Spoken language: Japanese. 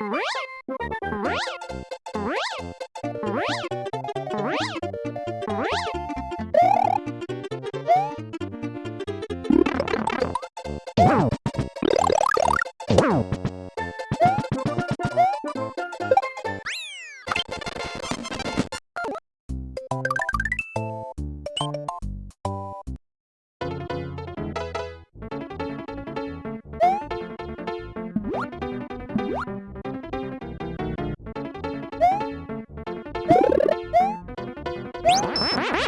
What? Wee!